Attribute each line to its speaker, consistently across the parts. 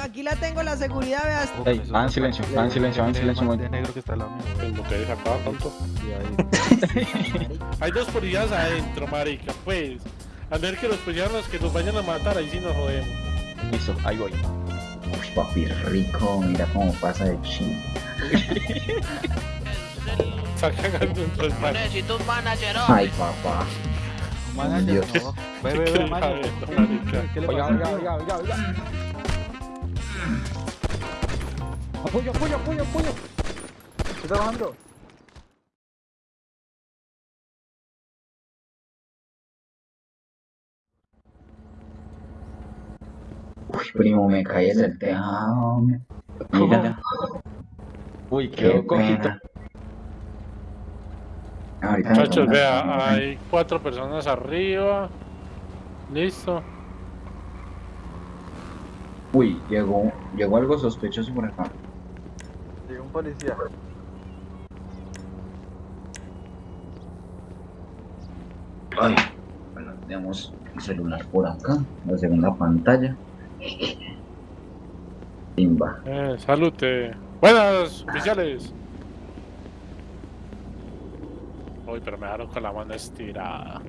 Speaker 1: No, aquí la tengo la seguridad, veas.
Speaker 2: Ey, va en silencio, va en silencio, va en silencio.
Speaker 3: El negro que está al lado mío.
Speaker 4: El motel se acaba. Hay dos policías adentro, marica, pues. A ver que los policías los que nos vayan a matar, ahí sí nos jodemos.
Speaker 2: Listo, ahí voy.
Speaker 5: Uy, papi rico, mira cómo pasa de ching.
Speaker 4: Está cagando del mar.
Speaker 6: Necesito un manager
Speaker 5: Ay, papá.
Speaker 3: Manager,
Speaker 5: Dios.
Speaker 3: no. Ve, ve, ve, manager.
Speaker 2: oiga, oiga, oiga, oiga. Apoyo, apoyo, apoyo, apoyo.
Speaker 3: Estoy trabajando.
Speaker 5: Uy, primo, me caí desde el tejado. hombre. Mira,
Speaker 2: Uy,
Speaker 5: qué
Speaker 2: quedó cojito.
Speaker 4: Muchachos, vea, hay cuatro personas arriba. Listo.
Speaker 5: Uy, llegó, llegó algo sospechoso por acá.
Speaker 3: Llegó un policía.
Speaker 5: Ay, bueno, tenemos el celular por acá, la segunda pantalla. Timba.
Speaker 4: Eh, salute. Buenas, oficiales. Uy, pero me dejaron con la mano estirada.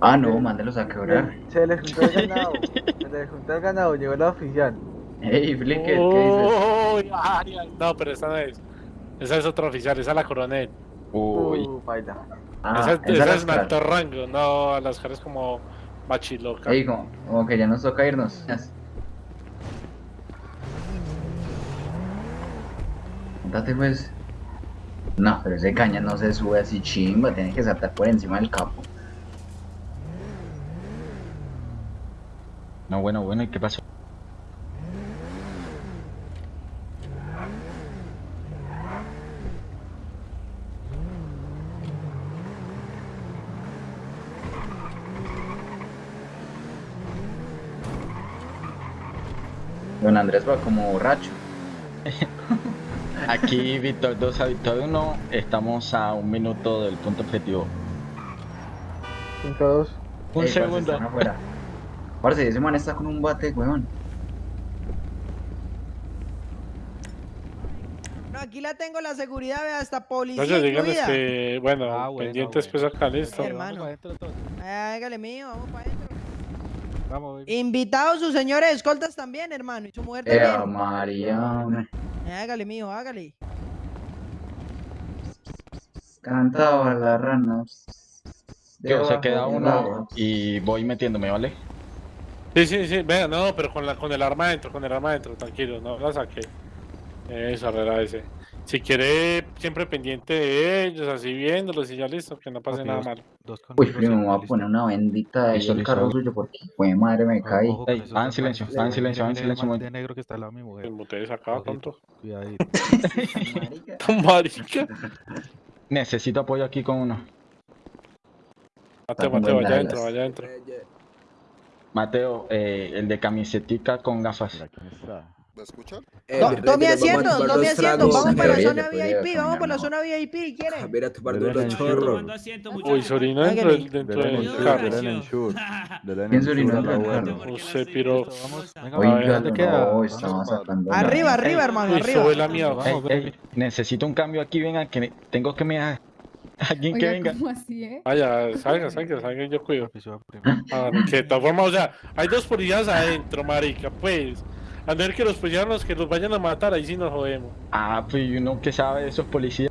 Speaker 5: Ah, no, mándelos a quebrar.
Speaker 3: Se les juntó el ganado. Se les juntó el ganado. Llegó la oficial.
Speaker 5: Hey, Flicker, ¿qué dices?
Speaker 4: No, pero esa no es. Esa es otra oficial, esa es la coronel.
Speaker 2: Uy,
Speaker 3: Uh, baila.
Speaker 5: Ah,
Speaker 4: esa
Speaker 5: esa
Speaker 4: esa
Speaker 5: la
Speaker 4: es un
Speaker 5: Scar.
Speaker 4: alto rango. No, las caras como machiloca.
Speaker 5: Ey, como, como que ya nos toca irnos. Contate pues. No, pero ese caña no se sube así chimba, tiene que saltar por encima del capo.
Speaker 2: No, bueno, bueno, ¿y qué pasó?
Speaker 5: Don Andrés va como borracho.
Speaker 2: Aquí Víctor 2 a Víctor 1, estamos a un minuto del punto objetivo.
Speaker 3: 5-2.
Speaker 2: Un
Speaker 5: Ey, parce,
Speaker 2: segundo.
Speaker 5: Parce, ese man está con un bate, weón.
Speaker 1: No, aquí la tengo la seguridad, vea, hasta policía
Speaker 4: Entonces, que, bueno,
Speaker 3: Ah, bueno,
Speaker 4: pendientes
Speaker 3: bueno.
Speaker 4: pues acá, listo.
Speaker 1: Hermano.
Speaker 3: Vamos pa' adentro todos.
Speaker 1: Hágale mío, vamos para adentro.
Speaker 3: Vamos.
Speaker 1: Invitados sus señores escoltas también, hermano, y su mujer
Speaker 5: Eh,
Speaker 1: también.
Speaker 5: Hombre.
Speaker 1: Hágale mío, hágale.
Speaker 5: Cantaba la rana.
Speaker 2: Yo se queda uno y voy metiéndome, ¿vale?
Speaker 4: Sí, sí, sí, venga, no, pero con, la, con el arma adentro, con el arma adentro, tranquilo, no la saqué. Eso, arregla ese. Si quiere, siempre pendiente de ellos, así viéndolos y ya listo, que no pase
Speaker 3: Papi,
Speaker 4: nada
Speaker 3: dos-
Speaker 4: malo.
Speaker 3: Dos
Speaker 5: Uy, primo, me voy a poner una bendita
Speaker 2: Listo,
Speaker 5: el carro suyo porque, fue madre, me caí.
Speaker 2: Va en silencio, va en silencio, va en silencio,
Speaker 3: el negro que está al lado de mi mujer.
Speaker 4: El acaba,
Speaker 3: Ojito,
Speaker 4: tonto.
Speaker 3: Cuidadito.
Speaker 4: Marica.
Speaker 2: Necesito apoyo aquí con uno.
Speaker 4: Mateo, Mateo, vaya adentro, vaya adentro.
Speaker 2: Mateo, eh, el de camisetica con gafas.
Speaker 7: ¿Me escuchan?
Speaker 8: Eh,
Speaker 1: Tome
Speaker 8: a
Speaker 1: asiento,
Speaker 8: tomar
Speaker 1: tome asiento. Vamos para la zona VIP, vamos para la zona VIP, ¿quieren?
Speaker 8: Mira, tomar
Speaker 3: Dele
Speaker 8: duro
Speaker 3: en
Speaker 8: chorro.
Speaker 4: Uy, sobrino dentro del, dentro del
Speaker 3: el
Speaker 4: carro.
Speaker 5: ¿Quién
Speaker 3: el
Speaker 5: se orinó
Speaker 3: sur,
Speaker 5: en el
Speaker 3: la
Speaker 5: carro? no, sacando. la-
Speaker 1: Arriba, arriba, hermano, arriba.
Speaker 2: necesito un cambio aquí, venga, que tengo que mirar. Alguien que venga.
Speaker 9: ¿cómo así, eh?
Speaker 4: Vaya, salga, salga, salga, yo cuido. Ah, que de todas formas, o sea, hay dos policías adentro, marica, pues. A ver que los policías los que nos vayan a matar, ahí sí nos jodemos.
Speaker 2: Ah, pues y uno que sabe de esos policías.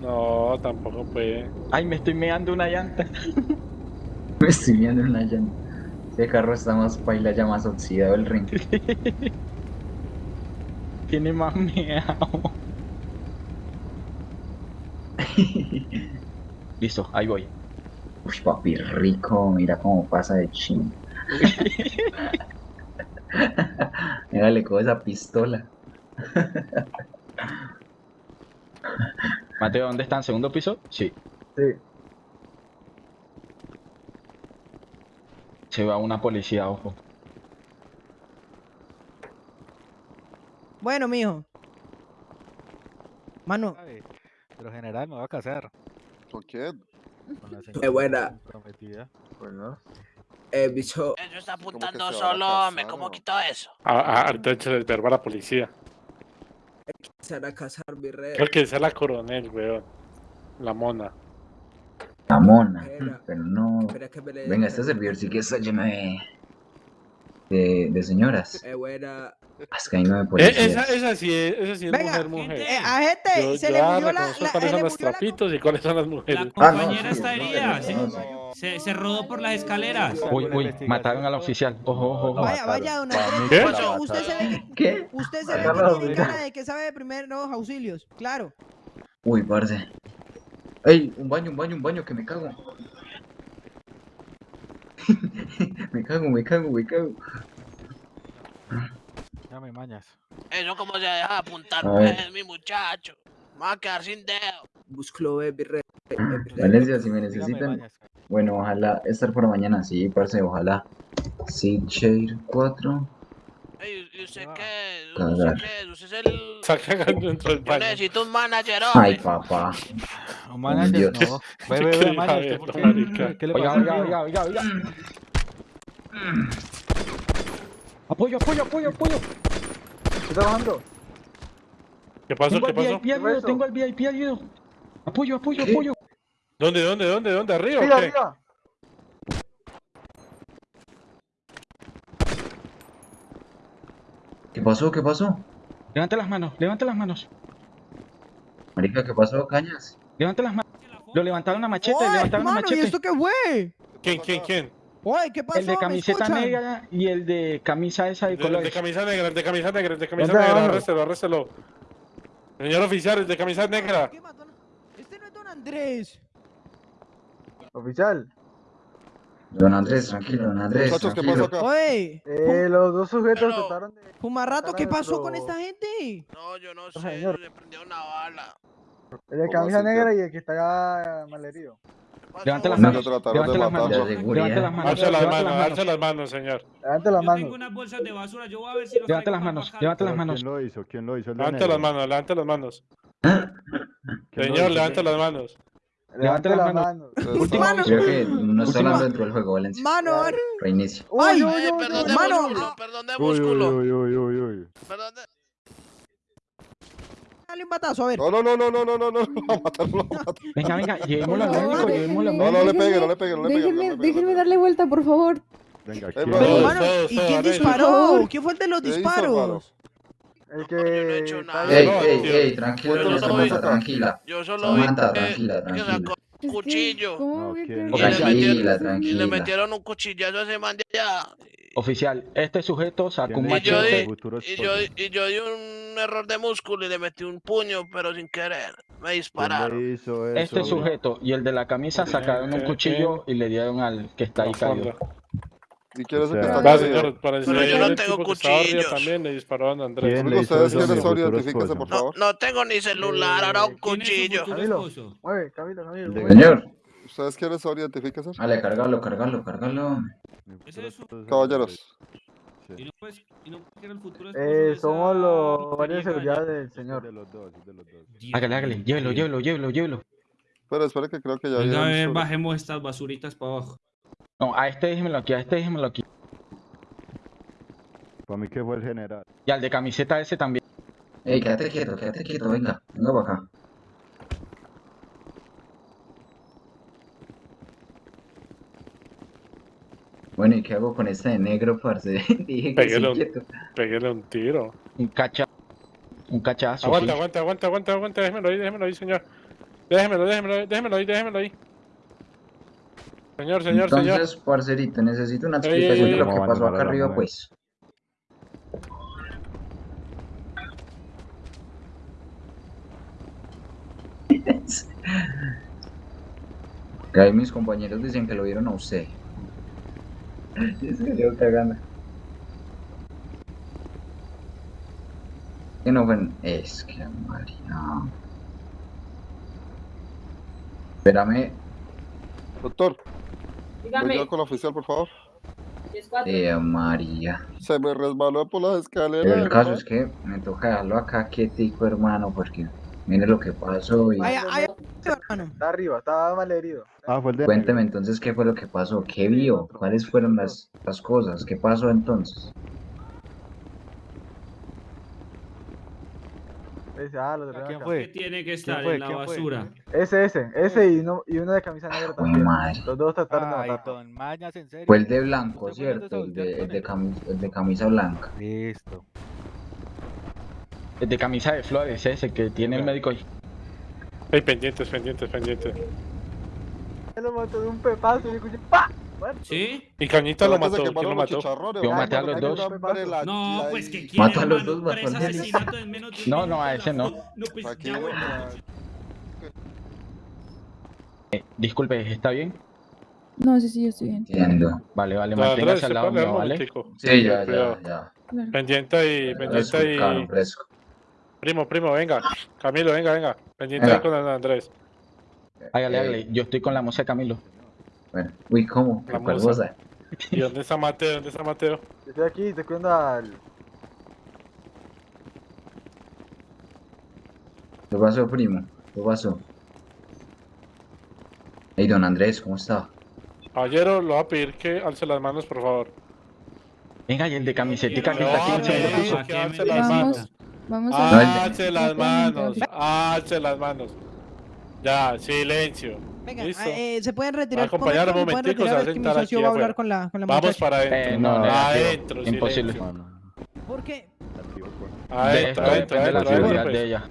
Speaker 4: No, tampoco puede.
Speaker 2: Ay, me estoy meando una llanta.
Speaker 5: Me estoy viendo en la llanta. Ese carro está más paila, ya más oxidado el ring.
Speaker 2: Tiene más meado. Listo, ahí voy.
Speaker 5: Uy, papi rico, mira cómo pasa de ching. Mira, le cojo esa pistola.
Speaker 2: Mateo, ¿dónde están? ¿Segundo piso? Sí.
Speaker 3: Sí.
Speaker 2: Se va una policía, ojo.
Speaker 1: Bueno, mijo. Mano,
Speaker 3: Pero general me va a casar.
Speaker 7: ¿Con quién?
Speaker 3: Con la
Speaker 8: Qué buena.
Speaker 3: prometida. Bueno.
Speaker 6: Eh, bicho,
Speaker 8: Eso está
Speaker 7: ¿Cómo que
Speaker 8: apuntando
Speaker 7: a
Speaker 8: solo,
Speaker 7: casar,
Speaker 8: hombre. ¿Cómo quito eso?
Speaker 4: Ah, ah, ahorita echa el verbo a la policía.
Speaker 6: se hará casar, mi rey.
Speaker 4: Creo que es la coronel, weón. La mona.
Speaker 5: La mona.
Speaker 6: Espera.
Speaker 5: Pero no.
Speaker 6: Espera que me le
Speaker 5: Venga, este servidor sí que está lleno de. De, de señoras.
Speaker 6: Eh, buena.
Speaker 5: Es que hay nueve
Speaker 4: Eh, esa, esa sí es, esa sí es
Speaker 1: Venga,
Speaker 4: mujer, mujer.
Speaker 1: Eh, a gente
Speaker 4: Yo
Speaker 1: se le murió la, la-
Speaker 4: cuáles son los
Speaker 1: la
Speaker 4: trapitos y cuáles son las mujeres.
Speaker 9: La
Speaker 5: Ah, no,
Speaker 9: compañera
Speaker 5: sí,
Speaker 9: está
Speaker 5: no,
Speaker 9: herida,
Speaker 5: no,
Speaker 9: se,
Speaker 5: no.
Speaker 9: se, se rodó por las escaleras.
Speaker 2: Uy, uy, mataron al oficial. Ojo, ojo, ojo.
Speaker 1: Vaya, vaya, don Andrés.
Speaker 4: ¿Qué?
Speaker 1: Usted- se ve que,
Speaker 5: ¿Qué?
Speaker 1: usted se ve que tiene cara de que sabe de primeros auxilios. Claro.
Speaker 5: Uy, parce. Ey, un baño, un baño, un baño, que me cago. me cago, me cago, me cago.
Speaker 3: Ya me mañas.
Speaker 8: Eso como se deja de apuntar, pues, mi muchacho. Me va a quedar sin dedo.
Speaker 6: Eh. Eh, mi rey.
Speaker 5: Valencia, si me necesitan. Bueno, ojalá estar por mañana, sí, parce, ojalá. Sí, Share 4.
Speaker 8: Ey, ¿y usted qué? ¿Usted qué? ¿Usted es el...?
Speaker 4: Está cagando dentro del
Speaker 8: Yo
Speaker 4: baño.
Speaker 8: necesito un manager,
Speaker 5: Ay, papá. Dios.
Speaker 3: no. Ve, ve, ve, mañas.
Speaker 4: hija
Speaker 3: ¿usted por
Speaker 4: de
Speaker 3: qué?
Speaker 4: marica.
Speaker 3: ¿Qué le
Speaker 2: Oiga,
Speaker 3: pasa?
Speaker 2: oiga, oiga, oiga, oiga. Apoyo, apoyo, apoyo, apoyo.
Speaker 3: ¿Qué está bajando?
Speaker 4: ¿Qué pasó?
Speaker 2: Tengo
Speaker 4: ¿Qué pasó?
Speaker 2: VIP ayudo, tengo al VIP ayudo. Apoyo, apoyo, apoyo.
Speaker 4: ¿Dónde, dónde, dónde, dónde? ¿Arriba
Speaker 3: Arriba,
Speaker 4: o qué?
Speaker 3: arriba.
Speaker 5: ¿Qué pasó? ¿Qué pasó?
Speaker 2: Levante las manos, levante las manos.
Speaker 5: Marica, ¿qué pasó, Cañas?
Speaker 2: Levante las manos. Lo levantaron a machete,
Speaker 1: Oye,
Speaker 2: levantaron a
Speaker 1: hermano, ¿y
Speaker 2: machete.
Speaker 1: esto qué fue?
Speaker 4: ¿Quién, quién, quién?
Speaker 1: Oye, ¿qué pasó?
Speaker 2: El de
Speaker 1: ¿Me
Speaker 2: camiseta negra y el de camisa esa de
Speaker 4: de, el de camisa negra, el de camisa negra, el de camisa negra,
Speaker 3: abajo.
Speaker 4: arréstelo, arréstelo. Señor oficial, el de camisa negra.
Speaker 1: ¿Qué mató? Este no es don Andrés.
Speaker 3: Oficial.
Speaker 5: Don Andrés, tranquilo, don Andrés,
Speaker 7: Muchachos, ¿qué pasó
Speaker 5: tranquilo.
Speaker 7: acá?
Speaker 1: Oye,
Speaker 3: Eh, los dos sujetos
Speaker 8: Pero-
Speaker 3: trataron de.
Speaker 1: Fumarrato, ¿qué pasó con esta gente?
Speaker 8: No, yo no sé.
Speaker 3: señor.
Speaker 8: Le prendió una bala.
Speaker 3: El de
Speaker 7: ¿Cómo
Speaker 3: camisa negra y el que está malherido.
Speaker 2: Levante las
Speaker 5: No.
Speaker 2: manos. Levante las manos. Levante las manos. Levante
Speaker 4: manos,
Speaker 2: las manos.
Speaker 4: manos, señor.
Speaker 3: Levante las
Speaker 9: Yo tengo
Speaker 3: manos.
Speaker 9: unas bolsas de basura, yo voy a ver si los
Speaker 2: Levante las manos. Levante las
Speaker 10: ¿Pero
Speaker 2: manos.
Speaker 10: ¿Quién lo hizo? ¿Quién lo hizo?
Speaker 4: Levante las manos, levante las manos.
Speaker 10: ¿Quién lo
Speaker 4: Señor, levante las manos.
Speaker 3: Levanta la,
Speaker 7: mano.
Speaker 1: mano.
Speaker 5: Pues, Creo que no está hablando dentro del juego, Valencia.
Speaker 1: Mano,
Speaker 5: reinicio.
Speaker 1: Ay,
Speaker 8: eh, perdón de músculo, perdón de músculo.
Speaker 10: Uy, uy, uy, uy,
Speaker 8: Perdón de...
Speaker 1: Dale un batazo, a ver.
Speaker 7: No, no, no, no, no, no, no, no.
Speaker 2: Venga, venga, llevémoslo al médico, llevémoslo al médico.
Speaker 7: No, no le pegue, no le pegue, no le pegue.
Speaker 11: Déjenme darle vuelta, por favor.
Speaker 10: Venga,
Speaker 1: ¿Y quién disparó? ¿Quién fue el de los disparos?
Speaker 3: El
Speaker 8: No,
Speaker 3: que.
Speaker 8: yo no he hecho nada.
Speaker 5: Ey,
Speaker 4: no,
Speaker 5: ey,
Speaker 4: tío.
Speaker 5: ey, tranquila,
Speaker 8: Yo no
Speaker 5: Samantha, tranquila.
Speaker 8: Yo solo vi
Speaker 5: Samantha,
Speaker 8: que,
Speaker 5: tranquila,
Speaker 8: que
Speaker 5: tranquila.
Speaker 11: que,
Speaker 8: cuchillo.
Speaker 11: ¿Cómo
Speaker 10: No,
Speaker 8: Y le, metieron,
Speaker 5: tranquila.
Speaker 8: y le metieron un cuchillazo a ese man de allá.
Speaker 2: Oficial, este sujeto sacó un
Speaker 10: ¿Quién le hizo?
Speaker 8: yo
Speaker 2: machete.
Speaker 8: di- Y yo, y yo di un error de músculo y le metí un puño, pero sin querer. Me
Speaker 10: ¿Quién
Speaker 8: dispararon.
Speaker 10: hizo eso?
Speaker 2: Este sujeto y el de la camisa sacaron un
Speaker 4: ¿Qué?
Speaker 2: cuchillo y le dieron al que está ahí caído.
Speaker 7: ¿Y quién es el que está
Speaker 4: va,
Speaker 8: Pero yo no tengo cuchillos.
Speaker 4: También le dispararon a Andrés.
Speaker 7: ¿Ustedes quiénes son?
Speaker 10: Identifíquense,
Speaker 7: por favor.
Speaker 8: No, no tengo ni celular, ahora un cuchillo.
Speaker 3: Camilo, Camilo, Camilo.
Speaker 5: Señor.
Speaker 7: ¿Ustedes quiénes son? Identifíquense.
Speaker 5: Dale, cargalo, cargalo, cargalo.
Speaker 7: Caballeros.
Speaker 9: Y no puedes, y no puedes el futuro.
Speaker 3: Eh, somos los varios de seguridad del señor.
Speaker 10: De los dos, de los dos.
Speaker 2: Hágale, hágale, llévelo, llévelo, llévelo, llévelo.
Speaker 7: Pero espera que creo que ya.
Speaker 9: Venga, bajemos estas basuritas para abajo.
Speaker 2: No, a este déjemelo aquí, a este déjemelo aquí.
Speaker 10: Para mí que fue el general.
Speaker 2: Y al de camiseta ese también.
Speaker 5: Ey, quédate quieto, quédate quieto, venga, venga para acá. Bueno, ¿y qué hago con esta de negro, parce? Dije que sí,
Speaker 4: un-
Speaker 5: quieto.
Speaker 4: Peguéle un tiro.
Speaker 2: Un cacha. Un cachazo.
Speaker 4: Aguanta,
Speaker 2: sí.
Speaker 4: aguanta, aguanta, aguanta, aguanta. Déjemelo ahí, déjemelo ahí, señor. Déjemelo, déjemelo, déjemelo ahí, déjemelo ahí. Señor, señor, señor.
Speaker 5: Entonces, parcerito, necesito una
Speaker 4: Ey, ey,
Speaker 5: explicación
Speaker 4: ey,
Speaker 5: de lo
Speaker 10: ¿cómo
Speaker 5: que pasó acá arriba, pues. Ahí mis compañeros dicen que lo vieron a usted. Se dio cagando. Que no fue. Es que María. Espérame,
Speaker 7: Doctor,
Speaker 11: Dígame,
Speaker 7: venga con la oficial, por favor.
Speaker 5: eh, María.
Speaker 7: Se me resbaló por las escaleras.
Speaker 5: El caso es que me toca dejarlo acá quietico, hermano, porque mire lo que pasó y...
Speaker 1: Vaya, hermano.
Speaker 3: Está arriba, estaba mal herido.
Speaker 10: Ah, fue el de
Speaker 5: Cuénteme entonces qué fue lo que pasó, qué vio, cuáles fueron las, las cosas, qué pasó entonces.
Speaker 3: Ese, ah, lo acá.
Speaker 9: ¿Qué tiene que estar
Speaker 10: fue?
Speaker 9: en la
Speaker 10: ¿Quién fue?
Speaker 9: basura?
Speaker 3: Ese, ese, ese y uno, y uno de camisa negra
Speaker 5: Uy,
Speaker 3: también.
Speaker 5: madre.
Speaker 3: Los dos trataron de
Speaker 10: Ay,
Speaker 3: matarlo.
Speaker 10: don Mañas, en serio.
Speaker 5: Fue el de blanco,
Speaker 10: ¿Usted fue
Speaker 5: ¿cierto? El de, el de,
Speaker 10: con
Speaker 5: cami- el de camisa blanca.
Speaker 10: Listo.
Speaker 2: El de camisa de flores, ese que tiene el médico ahí.
Speaker 4: Ey, pendientes, pendientes, pendientes.
Speaker 3: Él lo mató de un pepazo y yo escuché ¡pa! Muerto.
Speaker 9: ¿Sí?
Speaker 4: Y Cañita lo mató, ¿quién lo mató?
Speaker 2: Yo maté a los dos.
Speaker 9: No, pues que quiere,
Speaker 5: Mato a los dos,
Speaker 9: tres
Speaker 5: mató al de-
Speaker 9: asesinatos en menos de un
Speaker 2: No, no, a ese no.
Speaker 9: No, pues
Speaker 7: Aquí,
Speaker 9: ya voy.
Speaker 2: Eh, disculpe, ¿está bien?
Speaker 11: No, sí, sí, yo estoy bien.
Speaker 5: Entiendo.
Speaker 2: Vale, vale, manténgase
Speaker 4: ¿se
Speaker 2: al lado mío, ¿vale?
Speaker 5: Sí, ya, ya, ya.
Speaker 4: Pendiente ahí,
Speaker 5: Fresco,
Speaker 4: pendiente
Speaker 5: fresco.
Speaker 4: Primo, primo, venga. Camilo, venga, venga. Pendiente
Speaker 5: Venga.
Speaker 4: ahí con Andrés.
Speaker 2: Hágale, hágale. Yo estoy con la música Camilo.
Speaker 5: Bueno, uy, ¿cómo?
Speaker 4: La
Speaker 5: ¿Cuál
Speaker 4: musa. ¿Y dónde está Mateo? ¿Dónde está Mateo?
Speaker 3: Yo estoy aquí, te cuento al.
Speaker 5: ¿Qué pasó, primo? ¿Qué pasó? Hey, don Andrés, ¿cómo está?
Speaker 4: Caballero, lo voy a pedir que alce las manos, por favor.
Speaker 2: Venga, y el de camisetica que está aquí en el segundo piso.
Speaker 4: que alce las
Speaker 11: Vamos,
Speaker 4: manos.
Speaker 11: vamos a...
Speaker 4: Alce las manos. Alce las manos. Ya, silencio.
Speaker 1: Venga,
Speaker 4: Listo.
Speaker 1: ah, eh, se pueden retirar.
Speaker 4: acompañar un momentico, se va a sentar aquí
Speaker 1: va a hablar con la, con la
Speaker 4: Vamos
Speaker 1: muchacha.
Speaker 4: para adentro.
Speaker 2: Eh, no,
Speaker 4: adentro,
Speaker 2: Imposible.
Speaker 4: silencio.
Speaker 1: ¿Por qué?
Speaker 4: Adentro, adentro,
Speaker 2: depende la
Speaker 4: adentro,
Speaker 2: seguridad
Speaker 4: adentro,
Speaker 2: de ella.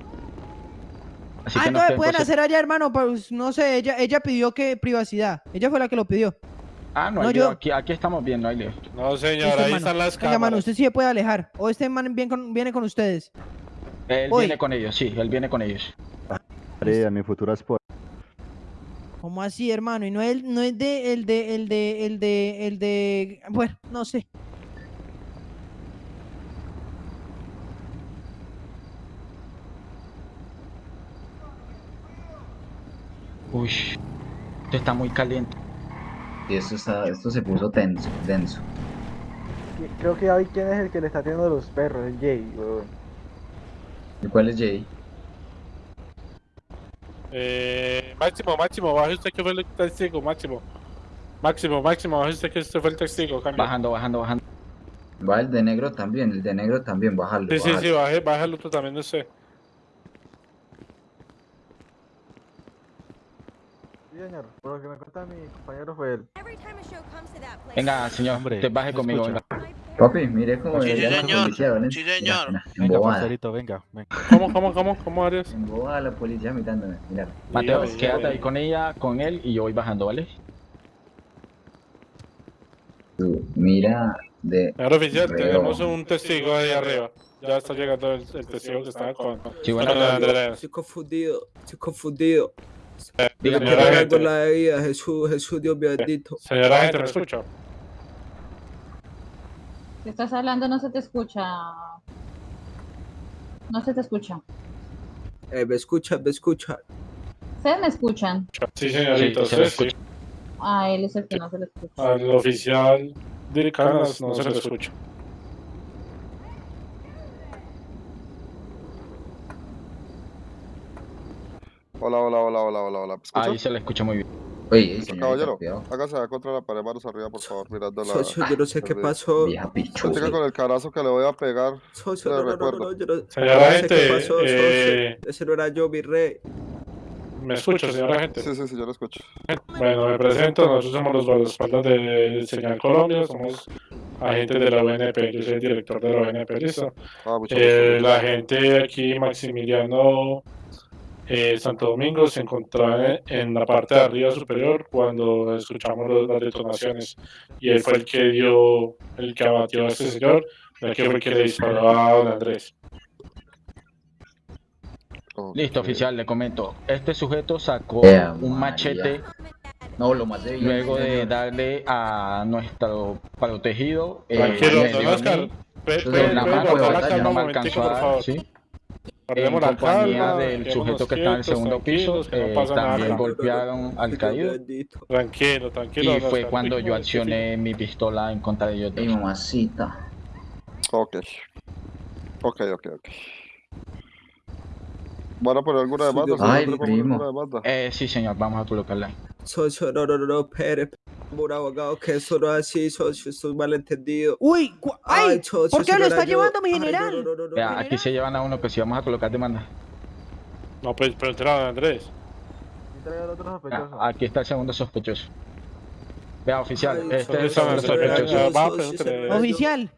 Speaker 2: Así
Speaker 1: ah,
Speaker 2: que no
Speaker 1: no, pueden hacer allá, hermano. Pues no sé, ella, ella pidió que privacidad. Ella fue la que lo pidió.
Speaker 2: Ah, no,
Speaker 1: No,
Speaker 2: hay lío,
Speaker 1: yo-
Speaker 2: aquí, aquí estamos bien, no hay lío.
Speaker 4: No, señor, ahí están las
Speaker 1: Venga, mano,
Speaker 4: cámaras.
Speaker 1: usted sí se puede alejar. O este man viene con, viene con ustedes.
Speaker 2: Él
Speaker 1: Voy.
Speaker 2: viene con ellos, sí, él viene con ellos.
Speaker 10: María, mi futura esposa.
Speaker 1: ¿Cómo así, hermano? Y no es, no es de, el de, el de, el de, el de, bueno, no sé.
Speaker 2: Uy, esto está muy caliente.
Speaker 5: Y esto, está, esto se puso tenso, denso.
Speaker 3: Creo que vi quién es el que le está tirando a los perros, el Jay, weón.
Speaker 5: ¿Y cuál es Jay?
Speaker 4: Eh, máximo, máximo, baje usted que fue el testigo, máximo. Máximo, máximo, baje usted que este fue el testigo, cambio.
Speaker 2: Bajando, bajando, bajando.
Speaker 5: Va el de negro también, el de negro también, bájalo.
Speaker 4: Sí, sí,
Speaker 5: bájalo.
Speaker 4: sí, baje, baje el otro también, no sé.
Speaker 3: Sí, señor. Por lo que me cuenta mi compañero fue él.
Speaker 2: Venga, señor,
Speaker 10: Hombre,
Speaker 2: usted baje
Speaker 10: ¿me
Speaker 2: conmigo,
Speaker 10: escucha?
Speaker 2: venga.
Speaker 5: Papi, mire cómo
Speaker 8: Sí,
Speaker 5: la
Speaker 8: señor.
Speaker 5: policía, ¿vale?
Speaker 8: Sí, señor.
Speaker 5: mira,
Speaker 10: Venga, parcerito, venga, venga.
Speaker 4: ¿Cómo, cómo, cómo, cómo, Arias?
Speaker 5: Embobada la policía mirándome, mira.
Speaker 2: Mateo,
Speaker 4: Dígame,
Speaker 2: quédate
Speaker 4: dígame.
Speaker 2: ahí con ella, con él y yo voy bajando, ¿vale?
Speaker 5: Tú, mira de...
Speaker 4: Señor oficial, tenemos un testigo ahí arriba. Ya está llegando el, el testigo que estaba con,
Speaker 2: Sí, bueno,
Speaker 4: Andrés.
Speaker 6: Estoy confundido, estoy confundido.
Speaker 2: dígame,
Speaker 6: con
Speaker 4: gente,
Speaker 6: la de vida, Jesús, Jesús, Dios bendito.
Speaker 4: señora gente, ¿me escucha?
Speaker 11: Si estás hablando no se te escucha. No se te escucha.
Speaker 6: Eh, me escucha, me escucha.
Speaker 11: ¿Ustedes me escuchan?
Speaker 4: Sí, señorita,
Speaker 2: Sí, se
Speaker 4: sí,
Speaker 2: escucha.
Speaker 11: Ah, él es el que no se le escucha.
Speaker 4: Al oficial de Canas no se le escucha.
Speaker 7: Hola, hola, hola, hola, hola, hola.
Speaker 2: Ahí se le escucha muy bien.
Speaker 5: Oye, señorita,
Speaker 7: Caballero, hágase contra la pared, manos arriba, por favor, mirando la...
Speaker 6: Socio, yo no sé qué pasó.
Speaker 5: Vieja pichuda.
Speaker 7: Con el carazo que le voy a pegar.
Speaker 6: Socio, no, no, no, no,
Speaker 7: recuerdo.
Speaker 6: no, yo no,
Speaker 4: Señora
Speaker 6: no sé
Speaker 4: gente,
Speaker 6: qué pasó, socio.
Speaker 4: eh,
Speaker 6: Ese no era yo, mi rey.
Speaker 4: ¿Me escucha, señora gente?
Speaker 7: Sí, sí, sí, yo lo escucho.
Speaker 4: Bueno, me presento, nosotros somos los guardaespaldas de Señal Colombia, somos agentes de la ONP, yo soy el director de la ONP, ¿listo?
Speaker 7: Ah, mucho
Speaker 4: Eh,
Speaker 7: gusto.
Speaker 4: la gente aquí, Maximiliano eh, Santo Domingo, se encontraba en, la parte de arriba superior cuando escuchamos los- las detonaciones y él fue el que dio, el que abatió a este señor, el que fue el que le disparó a don Andrés.
Speaker 2: Listo, oficial, le comento. Este sujeto sacó un
Speaker 5: María.
Speaker 2: machete
Speaker 5: No, lo más de
Speaker 2: luego de
Speaker 5: señor.
Speaker 2: darle a nuestro protegido. eh,
Speaker 4: Tranquilo, don
Speaker 2: a
Speaker 4: Oscar, pe- pe-
Speaker 5: mano
Speaker 2: no alcanzó a dar,
Speaker 4: favor.
Speaker 2: ¿sí? En
Speaker 4: la
Speaker 2: compañía
Speaker 4: calma,
Speaker 2: del sujeto que está en el segundo piso,
Speaker 4: tranquilos, que no
Speaker 2: eh, también
Speaker 4: nada.
Speaker 2: golpearon al caído.
Speaker 4: Tranquilo, tranquilo.
Speaker 2: y fue cuando yo accioné mi pistola en contra de ellos
Speaker 5: Ay,
Speaker 2: dos.
Speaker 7: Ok. Ok, ok, ok. ¿Van a poner alguna. ¿Sí?
Speaker 5: Ay,
Speaker 7: ¿No poner
Speaker 5: primo.
Speaker 2: Eh, sí, señor, vamos a colocarla.
Speaker 6: Socio, no, no, no, no, espere. Un abogado que eso no es así, socio, esto es malentendido.
Speaker 1: Uy, ¡ay! ¿Por qué lo está llevando mi general?
Speaker 2: aquí se llevan a uno que si vamos a colocar demanda.
Speaker 4: No, pues pregúntale a Andrés.
Speaker 3: Entrega al otro
Speaker 2: Vea,
Speaker 3: sospechoso.
Speaker 2: aquí está el segundo sospechoso. Vea, oficial, este es el
Speaker 4: ¿dónde
Speaker 2: segundo
Speaker 4: está el
Speaker 2: sospechoso.
Speaker 6: yo.
Speaker 1: Oficial,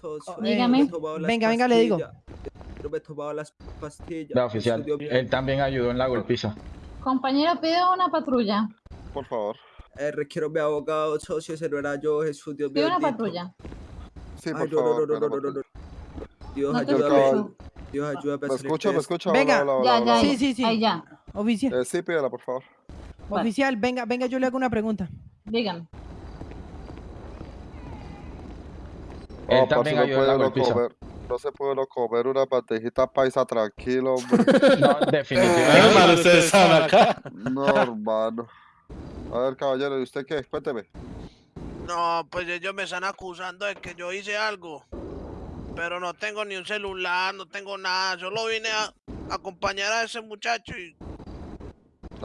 Speaker 6: Socio,
Speaker 11: Dígame.
Speaker 1: Venga, venga, le digo.
Speaker 6: Yo me he tomado las pastillas. Eso
Speaker 2: oficial, él también ayudó en la golpiza.
Speaker 11: Compañero, pide una patrulla.
Speaker 7: Por favor.
Speaker 6: Eh, requiero mi abogado, socio, ese no era yo, Jesús, Dios mío.
Speaker 11: Pide una patrulla.
Speaker 7: Sí, por
Speaker 6: Ay, no,
Speaker 7: favor.
Speaker 6: no, no, no, no. Dios,
Speaker 11: No
Speaker 6: ayúdame.
Speaker 11: escucho.
Speaker 6: Dios, ayúdame a
Speaker 7: ¿Me
Speaker 6: de
Speaker 7: ¿Me
Speaker 6: esto.
Speaker 7: escucha?
Speaker 1: Venga.
Speaker 7: Hola, hola,
Speaker 11: Ya,
Speaker 7: hola,
Speaker 11: ya,
Speaker 7: hola.
Speaker 1: Sí, sí, sí.
Speaker 11: Ahí ya.
Speaker 1: oficial,
Speaker 7: Eh, sí, pídela, por favor.
Speaker 11: Vale,
Speaker 1: oficial, venga, venga, yo le hago una pregunta.
Speaker 11: dígame.
Speaker 2: Él también ayudó en la golpiza.
Speaker 7: No se puede uno comer una bandejita paisa tranquilo, hombre.
Speaker 2: No, definitivamente.
Speaker 4: están acá.
Speaker 7: No, hermano. A ver, caballero, ¿y usted qué? Cuénteme.
Speaker 8: No, pues ellos me están acusando de que yo hice algo. Pero no tengo ni un celular, no tengo nada. Solo vine a acompañar a ese muchacho y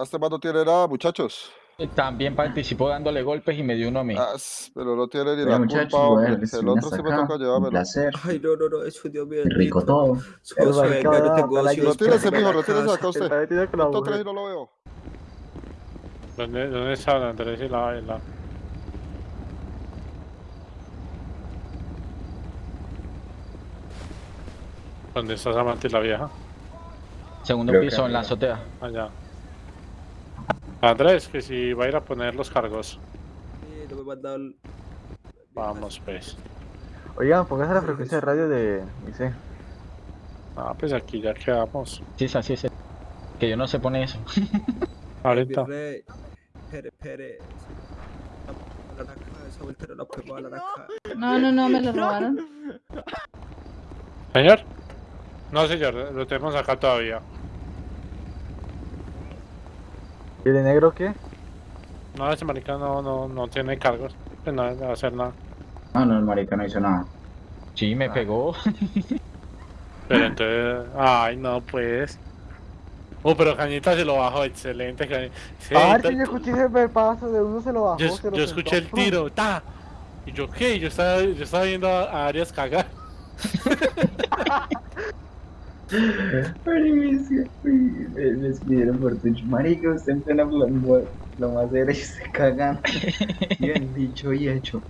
Speaker 7: Este no tiene nada, muchachos.
Speaker 2: También participó dándole golpes y me dio uno a mí.
Speaker 7: Ah, pero no tiene ni la culpa, hombre. El otro sí me
Speaker 5: acá.
Speaker 7: toca llevármelo.
Speaker 5: placer.
Speaker 6: Ay, no, no, no, Jesús, Dios mío.
Speaker 5: Rico todo.
Speaker 6: Venga,
Speaker 3: marica
Speaker 6: no
Speaker 3: va a
Speaker 6: tengo ocio, espérame
Speaker 7: mijo, acá usted.
Speaker 3: Mujer.
Speaker 7: tres y no lo veo.
Speaker 4: ¿Dónde, dónde están Andrés y la, y la- ¿Dónde está Samantha y la vieja?
Speaker 2: Segundo piso en la azotea.
Speaker 4: Allá. Andrés, que si va a ir a poner los cargos.
Speaker 6: Sí, no me mandado el-
Speaker 4: Vamos, pues.
Speaker 3: Oigan, póngase la frecuencia de radio de IC.
Speaker 4: Ah, pues aquí ya quedamos.
Speaker 2: Sí, es así, es. Que yo no sé poner eso.
Speaker 4: Ahorita.
Speaker 6: Pere, Pere. No,
Speaker 11: no, no, me lo robaron.
Speaker 4: ¿Señor? No, señor, lo tenemos acá todavía.
Speaker 3: ¿Y el negro qué?
Speaker 4: No, ese marica no, no, no tiene cargos. Pues no debe hacer nada.
Speaker 5: No, no, el marica no hizo nada.
Speaker 2: Sí, me pegó.
Speaker 4: Pero entonces. Ay, no, pues. Oh, pero Cañita se lo bajó, excelente. Cañita. Sí,
Speaker 3: Ah,
Speaker 4: ta-
Speaker 3: sí, yo escuché ese paso de uno se lo bajó.
Speaker 4: yo,
Speaker 3: se lo
Speaker 4: yo escuché el tiro, ta. Y yo, ¿qué? Yo estaba, yo estaba viendo a, a Arias cagar.
Speaker 5: Me me escribieron por Twitch. Marica, usted en plena plomo- plomacera y se cagan. Bien dicho y hecho.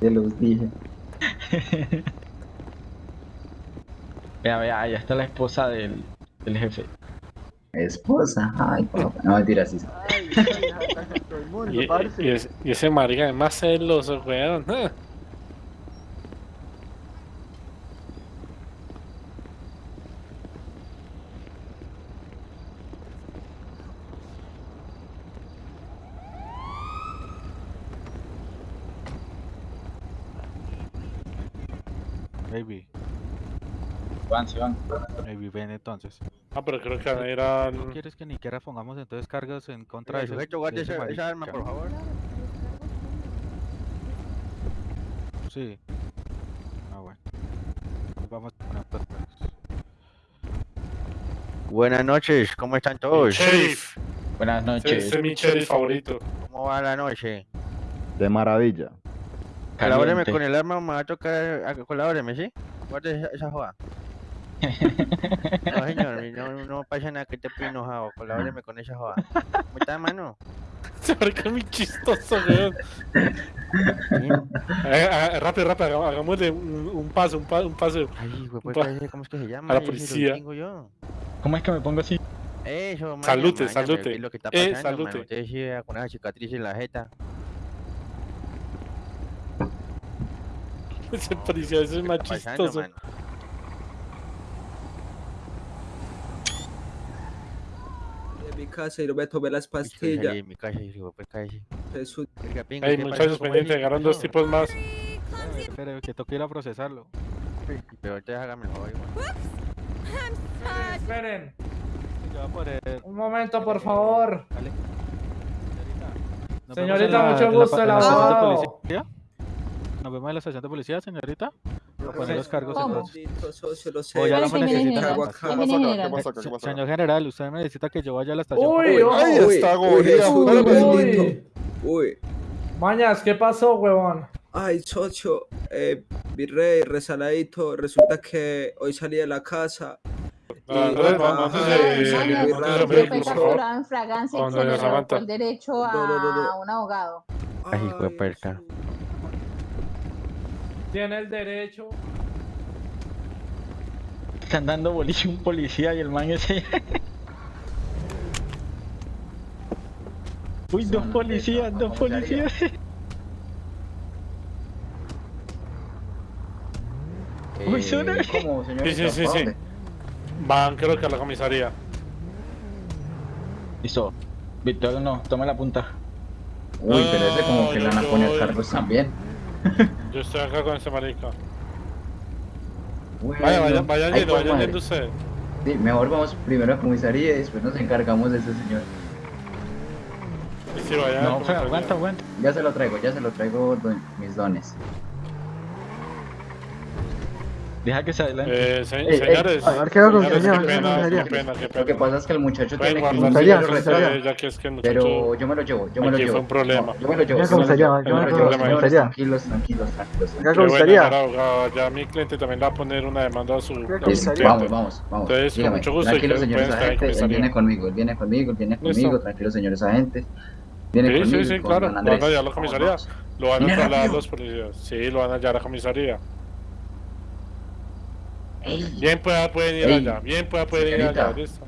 Speaker 5: Se los dije.
Speaker 2: Vea, vea, allá está la esposa del, del jefe.
Speaker 5: Esposa, ay papá. No, mentira, sí.
Speaker 3: Ay, ay, ay, todo el mundo,
Speaker 4: Y, y, es- y ese marica es más celoso, weón. ah.
Speaker 10: Baby,
Speaker 2: Van, se van.
Speaker 10: baby, ven entonces.
Speaker 4: Ah, pero creo que eran.
Speaker 10: ¿No quieres que ni siquiera pongamos entonces cargas en contra de ese,
Speaker 6: sujeto,
Speaker 10: de
Speaker 6: guarde
Speaker 10: ese
Speaker 6: esa- esa arma, por favor.
Speaker 10: Sí. Ah, bueno. Vamos a poner otros cargos.
Speaker 6: Buenas noches, ¿cómo están todos?
Speaker 4: Sheriff.
Speaker 2: Buenas noches.
Speaker 4: ese es mi sheriff favorito.
Speaker 6: ¿Cómo va la noche?
Speaker 10: De maravilla.
Speaker 6: Colabóreme con el arma, me va a tocar. Colabóreme, ¿sí? Guarde esa, esa joda. No, señor, no, no pasa nada que te estoy enojado. Colabóreme con esa joda. ¿Cómo está, mano?
Speaker 4: Ese marica es muy chistoso, weón. Eh, eh, rápido, rápido, hagámosle un, un paso, un, pa- un paso.
Speaker 6: Ay, güey, pues,
Speaker 4: Pa-
Speaker 6: ¿cómo es que se llama?
Speaker 4: a la policía.
Speaker 6: yo.
Speaker 2: ¿Cómo es que me pongo así?
Speaker 6: Eso, maña,
Speaker 4: Salute,
Speaker 6: maña,
Speaker 4: salute.
Speaker 6: ¿qué es lo que está
Speaker 4: Eh,
Speaker 6: pasando, mano?
Speaker 4: salute.
Speaker 6: Usted sigue con esa cicatriz en la jeta.
Speaker 4: Ese policía ese es más
Speaker 6: ¿Qué está pasando,
Speaker 4: chistoso.
Speaker 6: mano? En mi casa y no me tomé las
Speaker 4: Pues
Speaker 6: pastillas. mi casa y digo, pues cállese.
Speaker 7: Jesús.
Speaker 4: Hay
Speaker 6: ¿qué
Speaker 4: muchachos pendientes, llegaron
Speaker 6: ¿Qué
Speaker 4: dos tipos más.
Speaker 10: Pero que toque ir a procesarlo.
Speaker 6: Pero entonces hágame el favor.
Speaker 1: Esperen,
Speaker 10: Ya
Speaker 1: un momento, por favor. Señorita, mucho gusto, el
Speaker 10: en la estación de
Speaker 1: abogado.
Speaker 10: policía. Nos vemos en la estación de policía, señorita. A poner los cargos
Speaker 11: Ahí
Speaker 10: no me necesita.
Speaker 11: Ahí.
Speaker 10: Señor general, usted me necesita que yo vaya a la estación.
Speaker 12: Uy,
Speaker 6: Uy,
Speaker 12: uy,
Speaker 7: Ay,
Speaker 6: uy,
Speaker 7: está
Speaker 6: uy,
Speaker 12: uy. Mañas, ¿qué pasó, huevón?
Speaker 6: ay, socio, eh, virrey, resaladito, resulta que hoy salí de la casa.
Speaker 11: fragancia el derecho
Speaker 6: No, no, no, no.
Speaker 11: a un abogado.
Speaker 10: Ay, hijo de perca.
Speaker 12: Tiene el derecho.
Speaker 2: Están dando bolillo a un policía y el man ese. Uy, dos policías, dos policías. Uy, son-
Speaker 5: Eh, ¿Cómo, señorita?
Speaker 4: Sí, sí, sí,
Speaker 5: ¿Pa'
Speaker 4: sí. Van, creo que a la comisaría.
Speaker 2: Listo. Víctor, no, toma la punta.
Speaker 5: Uy, pero ese como que le van a poner cargos también.
Speaker 4: Yo estoy acá con ese marica.
Speaker 5: Bueno,
Speaker 4: Vaya, vayan, vayan
Speaker 5: ay,
Speaker 4: yendo, vayan
Speaker 5: madre.
Speaker 4: yendo ustedes.
Speaker 5: Sí, mejor vamos primero a comisaría y después nos encargamos de ese señor.
Speaker 4: Y si vayan a la
Speaker 2: No, aguanta, aguanta.
Speaker 5: Ya se lo traigo, ya se lo traigo don- mis dones.
Speaker 2: Deja que se adelante.
Speaker 4: Eh, se-
Speaker 5: Ey, ey,
Speaker 4: señores,
Speaker 3: a ver, ¿qué hago con
Speaker 4: señores,
Speaker 3: señor?
Speaker 4: qué
Speaker 3: ¿Qué hago con
Speaker 4: pena,
Speaker 3: señor?
Speaker 4: qué pena, qué
Speaker 5: Lo que pasa es que el muchacho tiene que
Speaker 3: Comisaría, comisaría.
Speaker 4: es que el muchacho...
Speaker 5: Pero yo me lo llevo, yo me lo llevo.
Speaker 4: fue un problema.
Speaker 5: No, yo me lo llevo.
Speaker 3: Ya,
Speaker 5: yo me lo
Speaker 3: comisaría,
Speaker 5: llevo,
Speaker 3: yo
Speaker 5: me lo
Speaker 3: comisaría.
Speaker 5: Tranquilos, tranquilos, tranquilos.
Speaker 3: Ya,
Speaker 4: Qué
Speaker 5: tranquilos.
Speaker 4: bueno,
Speaker 3: comisaría.
Speaker 4: señor abogado, ya mi cliente también le va a poner una demanda a su, a su
Speaker 5: Listo,
Speaker 3: comisaría.
Speaker 4: cliente.
Speaker 5: Vamos, vamos, vamos.
Speaker 4: Entonces, con
Speaker 5: Dígame,
Speaker 4: mucho gusto,
Speaker 5: tranquilo,
Speaker 4: y que
Speaker 5: señores agentes. Él viene conmigo, él viene conmigo, él viene conmigo. Tranquilos, señores agentes. Viene
Speaker 4: Sí,
Speaker 5: conmigo.
Speaker 4: sí, sí,
Speaker 5: con
Speaker 4: claro. Lo van a llevar a la
Speaker 5: Vamos,
Speaker 4: comisaría.
Speaker 5: vamos.
Speaker 4: Lo van a
Speaker 5: Viene
Speaker 4: trasladar los policías. Sí, lo van a llevar a la comisaría.
Speaker 5: Ey,
Speaker 4: Bien pueda pueden ir
Speaker 5: Ey,
Speaker 4: allá. Bien pueda pueden ir
Speaker 5: señorita.
Speaker 4: allá. Listo.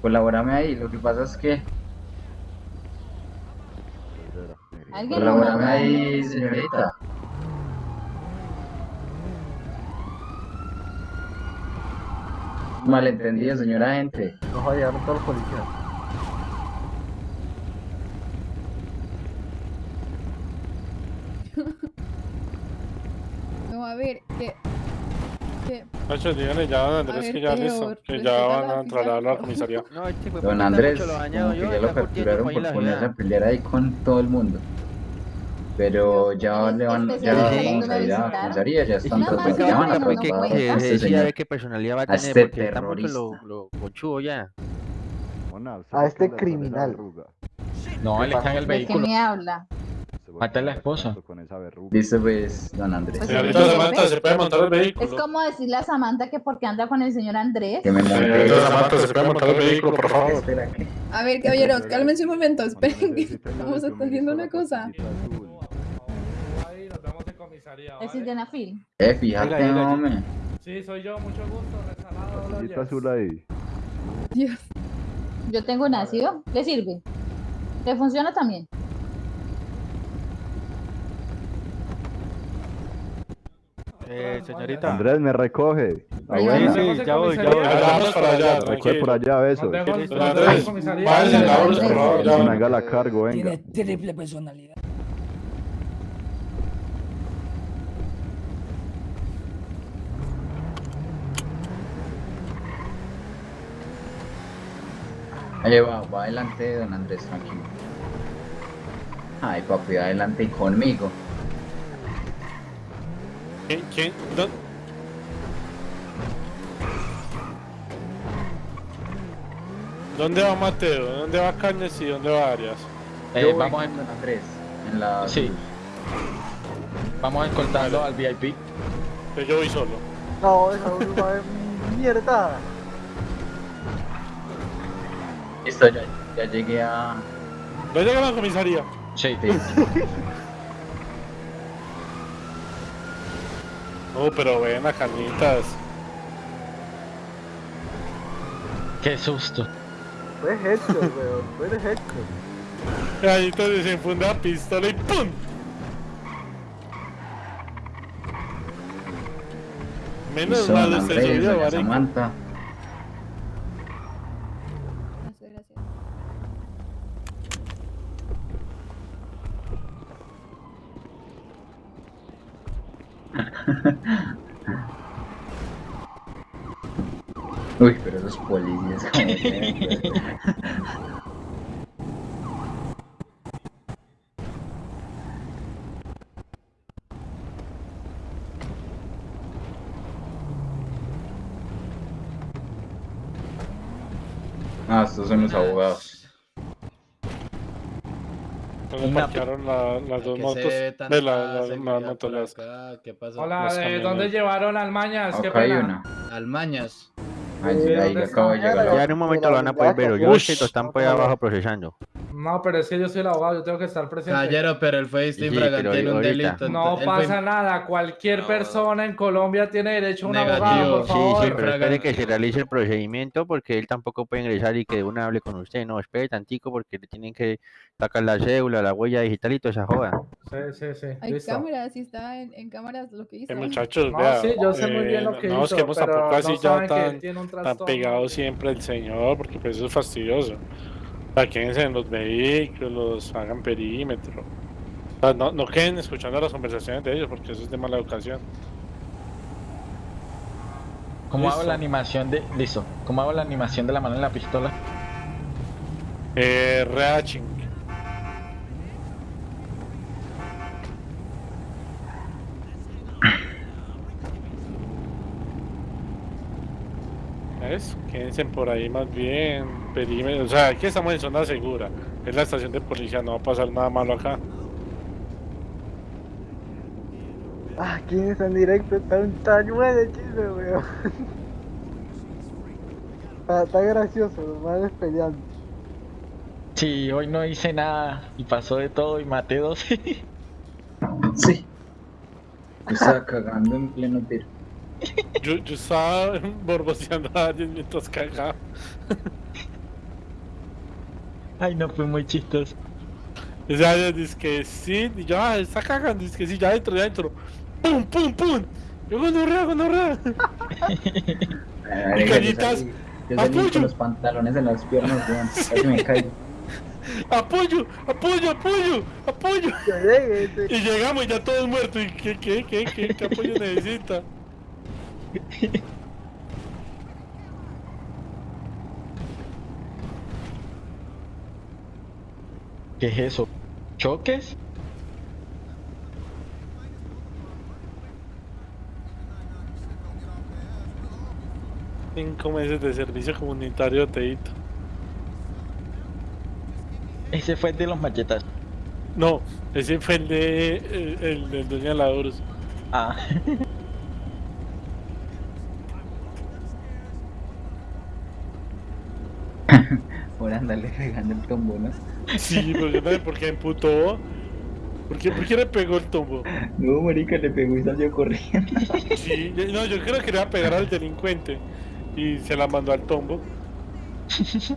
Speaker 5: colabórame ahí. Lo que pasa es que. Colabórame ahí, señorita. Malentendido, señora agente.
Speaker 3: Nos va a llegar todos los policías.
Speaker 13: No, a ver, que... que
Speaker 4: Nacho, díganle ya a don Andrés
Speaker 13: ver,
Speaker 4: que ya listo. Que ya
Speaker 13: a
Speaker 4: van a trasladarlo a la comisaría.
Speaker 10: No, este
Speaker 5: Don Andrés,
Speaker 10: mucho lo
Speaker 5: como
Speaker 10: dañado
Speaker 5: que
Speaker 10: yo,
Speaker 5: ya lo capturaron por
Speaker 10: la
Speaker 5: ponerse a pelear ahí con todo el mundo. Pero ya le van, ya vamos a ir a la comisaría, ya están tratando,
Speaker 11: que
Speaker 5: ya van a tratar a este señor.
Speaker 10: qué personalidad va a
Speaker 5: a
Speaker 10: tener,
Speaker 5: este
Speaker 10: porque
Speaker 5: terrorista.
Speaker 10: lo, lo ya.
Speaker 3: A este criminal.
Speaker 2: No, él está en el
Speaker 11: ¿De qué
Speaker 2: vehículo.
Speaker 11: me habla?
Speaker 2: Mata a la esposa.
Speaker 5: Dice pues, don Andrés.
Speaker 11: Pues
Speaker 4: Señorita Samantha, ¿se puede montar el
Speaker 11: Es
Speaker 4: vehículo?
Speaker 11: como decirle a Samantha que porque anda con el señor Andrés.
Speaker 5: Que me monte.
Speaker 4: Señorita Samantha, ¿se puede montar el vehículo, por favor?
Speaker 5: Espera, ¿qué?
Speaker 13: A ver, caballeros, cálmense un momento, esperen que estamos haciendo una cosa.
Speaker 11: Es. Sildenafil.
Speaker 5: Eh, fíjate, hombre.
Speaker 12: Sí, soy yo, mucho gusto, resalado.
Speaker 10: Azul ahí.
Speaker 13: Dios.
Speaker 11: Yo tengo un ácido. ¿Le sirve? ¿Le funciona también?
Speaker 10: Eh, señorita.
Speaker 3: Andrés, me recoge.
Speaker 5: Ah,
Speaker 10: Sí,
Speaker 5: bueno.
Speaker 10: sí, ya voy, ya voy.
Speaker 4: Ya vamos para allá,
Speaker 3: Recoge por allá, eso.
Speaker 12: Nos vemos,
Speaker 10: Listo.
Speaker 12: nos
Speaker 4: Don
Speaker 12: vemos en
Speaker 4: Andrés, váyanse en la hora, por favor.
Speaker 3: Que
Speaker 4: Ya
Speaker 3: me
Speaker 4: van.
Speaker 3: haga la cargo, venga.
Speaker 13: triple personalidad.
Speaker 5: Ahí va, va adelante, don Andrés, tranquilo. Ay, papi, adelante conmigo.
Speaker 4: ¿Quién? ¿Quién? ¿Dó- ¿Dónde va Mateo? ¿Dónde va Cañas y dónde va Arias?
Speaker 2: Eh, vamos, a,
Speaker 5: con don Andrés. En la...
Speaker 2: Sí. vamos a escoltarlo al VIP.
Speaker 4: Que yo voy solo.
Speaker 3: No, esa bruma es mierda.
Speaker 5: Listo, ya, ya llegué a...
Speaker 4: ¿No llega a la comisaría?
Speaker 2: Sí.
Speaker 5: Sí.
Speaker 4: Pero ven a Cañitas.
Speaker 2: Qué susto.
Speaker 3: Fue headshot, weón. Fue de headshot.
Speaker 4: Cañitas desenfunda la pistola y ¡pum! Menos mal
Speaker 5: Andrés,
Speaker 4: subió.
Speaker 5: Samantha. los policías. ah, estos son los abogados.
Speaker 2: Me
Speaker 4: parquearon la, las dos motos de la, la,
Speaker 14: la
Speaker 4: moto
Speaker 14: acá, ¿qué pasa?
Speaker 12: Hola, ¿de dónde llevaron al Mañas?
Speaker 5: Okay, ¿Qué
Speaker 12: pena?
Speaker 5: Una.
Speaker 14: Al
Speaker 5: Ahí,
Speaker 3: Sí,
Speaker 5: ahí
Speaker 3: ¿dónde
Speaker 5: acabo de
Speaker 3: está?
Speaker 5: llegar.
Speaker 10: Ya en un momento lo van a poder ver. Yo
Speaker 4: Ush.
Speaker 10: sé que lo están por ahí abajo procesando.
Speaker 12: No, pero es que yo soy el abogado, yo tengo que estar presente.
Speaker 14: Caballero, pero él fue
Speaker 10: Sí, pero
Speaker 14: en un delito.
Speaker 12: No
Speaker 14: Él fue-
Speaker 12: pasa nada, cualquier persona en Colombia tiene derecho a un
Speaker 14: Negativo.
Speaker 12: abogado, por
Speaker 10: Sí,
Speaker 12: favor.
Speaker 10: sí, pero espere que se realice el procedimiento porque él tampoco puede ingresar y que una hable con usted. No, espere tantico porque le tienen que sacar la cédula, la huella digital y toda esa joda.
Speaker 12: Sí, sí, sí,
Speaker 13: Hay
Speaker 12: listo.
Speaker 13: cámaras, sí está en, en cámaras lo que hizo.
Speaker 4: Eh, muchachos,
Speaker 12: No,
Speaker 4: vea,
Speaker 12: sí, yo sé muy bien
Speaker 4: eh,
Speaker 12: lo que
Speaker 4: no
Speaker 12: hizo,
Speaker 4: estemos
Speaker 12: pero
Speaker 4: tampoco así
Speaker 12: no
Speaker 4: ya
Speaker 12: saben que
Speaker 4: tan, tan pegado siempre el señor, porque pues eso es fastidioso. O sea, quédense en los vehículos, hagan perímetro. O sea, no, no queden escuchando las conversaciones de ellos, porque eso es de mala educación.
Speaker 2: ¿Cómo hago la animación de. Listo. ¿Cómo hago la animación de la mano en la pistola?
Speaker 4: Eh, reaching. ¿Ves? Quédense por ahí más bien, perímetro. O sea, aquí estamos en zona segura. Es la estación de policía, no va a pasar nada malo acá.
Speaker 3: Ah, ¿quién está en directo? Está un tañuelo de chisme, weón. Está, está gracioso, los madres peleando.
Speaker 2: Sí, hoy no hice nada y pasó de todo y maté dos.
Speaker 5: Sí. Yo estaba cagando en pleno tiro.
Speaker 4: Yo, yo estaba borboceando a alguien mientras cagaba.
Speaker 2: Ay, no fue muy chistoso.
Speaker 4: O sea, dice que sí, y yo, ah, está cagando, dice que sí, ya adentro, ya adentro. ¡Pum, pum, pum! Yo gonorrea, gonorrea.
Speaker 5: Yo salí
Speaker 4: apoyo.
Speaker 5: con los pantalones en las piernas, weón. Casi me caigo.
Speaker 4: ¡Apoyo! ¡Apoyo, apoyo! ¡Apoyo! Y llegamos y ya todos muertos. ¿Y qué, qué, qué, qué, qué apoyo necesita?
Speaker 2: ¿Qué es eso? ¿Choques?
Speaker 4: Cinco meses de servicio comunitario, Teito.
Speaker 2: Ese fue el de los machetas.
Speaker 4: No, ese fue el de. El, el del dueño de la Horus.
Speaker 2: Ah.
Speaker 5: Andarle pegando el tombo, ¿no?
Speaker 4: Sí, pero yo no sé por qué emputó. ¿Por qué, ¿Por qué le pegó el tombo?
Speaker 5: No, marica, le pegó y salió corriendo.
Speaker 4: Sí, no, yo creo que le iba a pegar al delincuente. Y se la mandó al tombo.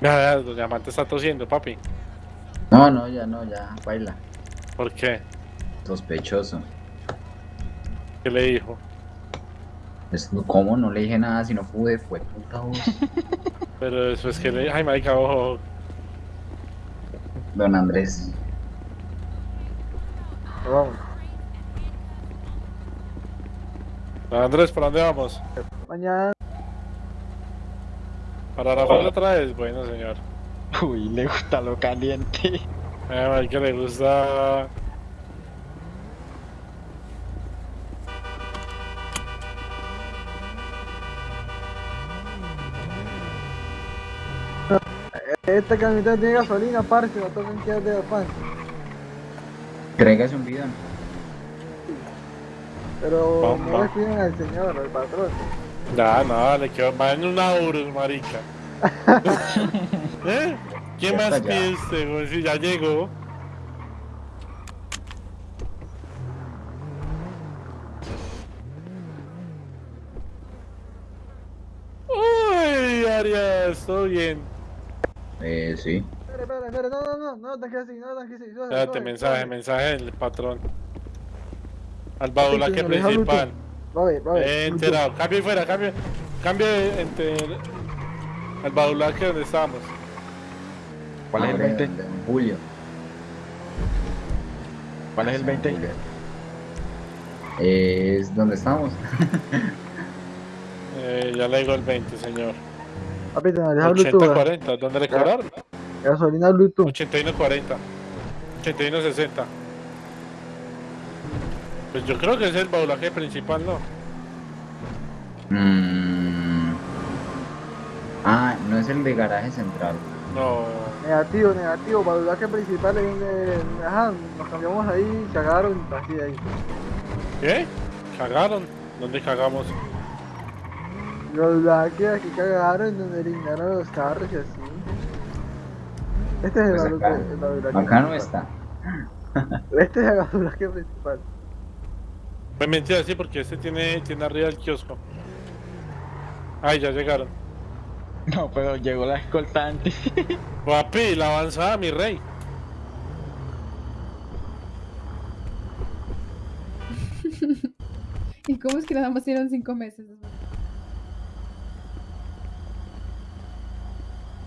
Speaker 4: Nada, doña Marta está tosiendo, papi.
Speaker 5: No, no, ya no, ya, baila.
Speaker 4: ¿Por qué?
Speaker 5: Sospechoso.
Speaker 4: ¿Qué le dijo?
Speaker 5: Es, ¿Cómo? No le dije nada si no pude, fue puta voz.
Speaker 4: Pero después que le ay, marica, ojo.
Speaker 5: Don Andrés.
Speaker 3: Vamos.
Speaker 4: Don Andrés, ¿para dónde vamos?
Speaker 3: Mañana.
Speaker 4: ¿Para Rafael otra vez? Bueno, señor.
Speaker 2: Uy, le gusta lo caliente.
Speaker 4: A marica le gusta...
Speaker 3: Esta camioneta tiene gasolina, parce, la tocan que es de afán.
Speaker 5: Tráigase un bidón.
Speaker 3: Pero
Speaker 4: Bomba.
Speaker 3: no le piden al señor, al patrón.
Speaker 4: Ya, no, le quedó va en una Urus, marica. ¿Eh? ¿Quién
Speaker 5: Ya
Speaker 4: más usted, güey? Si ya llegó. Uy, Arias, todo bien.
Speaker 5: Eh, sí.
Speaker 3: Espera, espera, espera, no, no, no, no, tan que así, no, tan que así.
Speaker 4: Espérate, mensaje, mensaje del patrón. Al
Speaker 3: que maneja
Speaker 4: principal.
Speaker 3: Va a ver, va a ver.
Speaker 4: Eh, enterado. Cambio fuera, cambio. Cambio entre. Al baulaque donde estábamos.
Speaker 2: ¿Cuál es el
Speaker 5: Hombre,
Speaker 2: 20?
Speaker 5: de don Julio.
Speaker 2: ¿Cuál es el 20?
Speaker 5: Es donde estamos.
Speaker 4: Eh, ya le digo el 20, señor.
Speaker 3: Papi, te maneja Bluetooth.
Speaker 4: 80,
Speaker 3: ¿eh?
Speaker 4: 40, ¿dónde le cobraron?
Speaker 3: Gasolina Bluetooth.
Speaker 4: 8140. 8160. Pues yo creo que es el baulaje principal, ¿no?
Speaker 5: Mm. Ah, no es el de garaje central.
Speaker 4: No.
Speaker 3: Negativo, negativo. Badulaje principal es donde. Ajá, nos cambiamos ahí, cagaron y así ahí.
Speaker 4: ¿Qué? ¿Cagaron? ¿Dónde cagamos?
Speaker 3: Los blaques aquí cagaron donde eliminaron los carros y así. Este es el
Speaker 5: Pues
Speaker 3: badulaje
Speaker 5: acá,
Speaker 3: el
Speaker 5: acá no está.
Speaker 3: Este es el badulaje principal.
Speaker 4: Pues mentira, sí, porque este tiene, tiene arriba el kiosco. Ay, ya llegaron.
Speaker 2: No, pero llegó la escolta antes.
Speaker 4: Papi, la avanzada, mi rey.
Speaker 13: ¿Y cómo es que nada más dieron cinco meses?